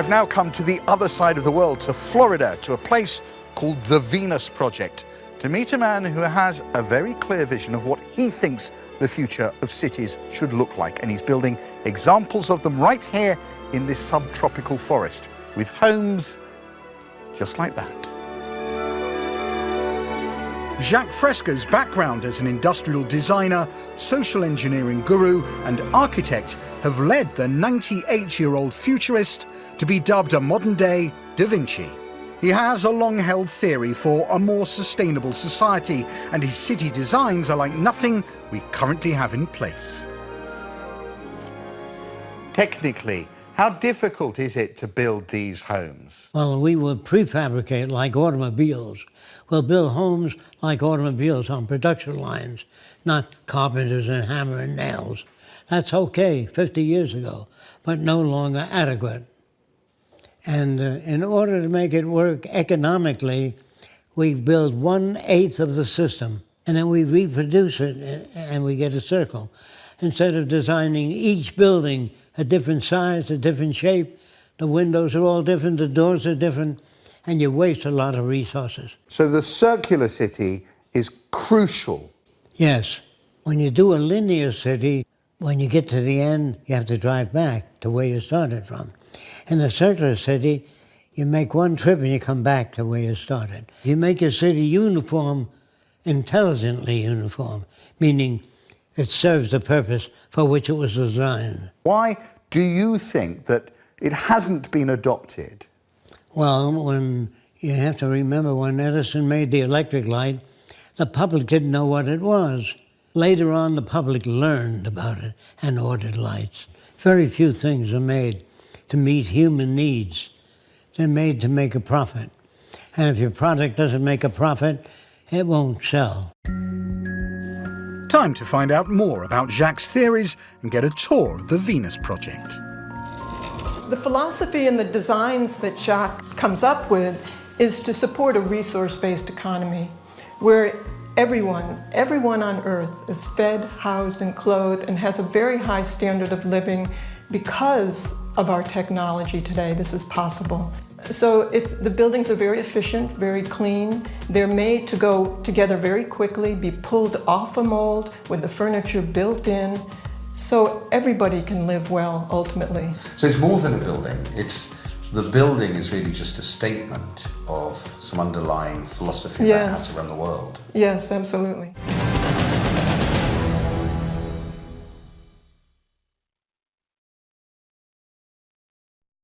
I've now come to the other side of the world, to Florida, to a place called the Venus Project, to meet a man who has a very clear vision of what he thinks the future of cities should look like. And he's building examples of them right here in this subtropical forest, with homes just like that. Jacques Fresco's background as an industrial designer, social engineering guru and architect have led the 98-year-old futurist to be dubbed a modern-day Da Vinci. He has a long-held theory for a more sustainable society and his city designs are like nothing we currently have in place. Technically, how difficult is it to build these homes? Well, we will prefabricate like automobiles. We'll build homes like automobiles on production lines, not carpenters and hammer and nails. That's okay 50 years ago, but no longer adequate. And uh, in order to make it work economically, we build one-eighth of the system, and then we reproduce it, and we get a circle. Instead of designing each building a different size, a different shape, the windows are all different, the doors are different, and you waste a lot of resources. So the circular city is crucial. Yes. When you do a linear city, when you get to the end, you have to drive back to where you started from. In a circular city, you make one trip and you come back to where you started. You make a city uniform, intelligently uniform, meaning it serves the purpose for which it was designed. Why do you think that it hasn't been adopted? Well, when you have to remember when Edison made the electric light, the public didn't know what it was. Later on, the public learned about it and ordered lights. Very few things are made to meet human needs. They're made to make a profit. And if your product doesn't make a profit, it won't sell. Time to find out more about Jacques' theories and get a tour of the Venus Project. The philosophy and the designs that Jacques comes up with is to support a resource-based economy where everyone, everyone on earth is fed, housed, and clothed and has a very high standard of living because of our technology today. This is possible. So it's, the buildings are very efficient, very clean. They're made to go together very quickly, be pulled off a mold with the furniture built in, so everybody can live well ultimately. So it's more than a building. It's the building is really just a statement of some underlying philosophy yes. about how to run the world. Yes, absolutely.